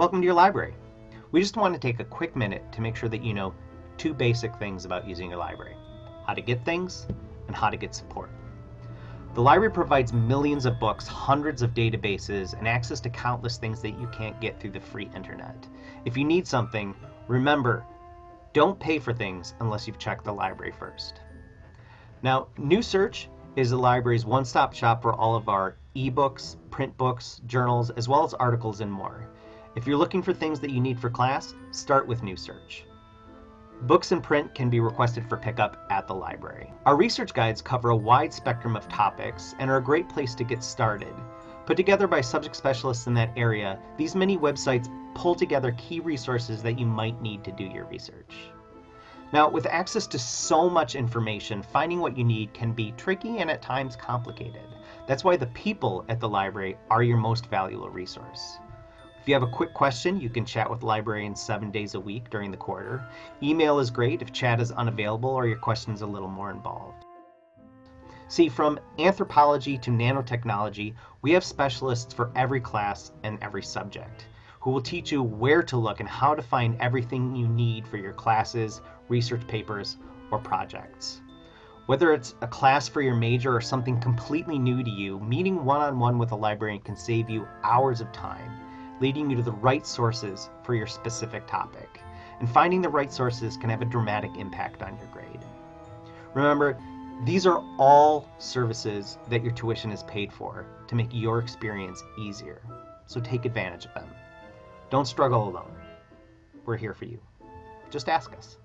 Welcome to your library. We just want to take a quick minute to make sure that you know two basic things about using your library. How to get things and how to get support. The library provides millions of books, hundreds of databases, and access to countless things that you can't get through the free internet. If you need something, remember, don't pay for things unless you've checked the library first. Now, New Search is the library's one-stop shop for all of our ebooks, print books, journals, as well as articles and more. If you're looking for things that you need for class, start with New Search. Books in print can be requested for pickup at the library. Our research guides cover a wide spectrum of topics and are a great place to get started. Put together by subject specialists in that area, these many websites pull together key resources that you might need to do your research. Now, with access to so much information, finding what you need can be tricky and at times complicated. That's why the people at the library are your most valuable resource. If you have a quick question, you can chat with librarians seven days a week during the quarter. Email is great if chat is unavailable or your question is a little more involved. See, from anthropology to nanotechnology, we have specialists for every class and every subject who will teach you where to look and how to find everything you need for your classes, research papers, or projects. Whether it's a class for your major or something completely new to you, meeting one-on-one with a librarian can save you hours of time, leading you to the right sources for your specific topic. And finding the right sources can have a dramatic impact on your grade. Remember, these are all services that your tuition is paid for to make your experience easier. So take advantage of them. Don't struggle alone. We're here for you. Just ask us.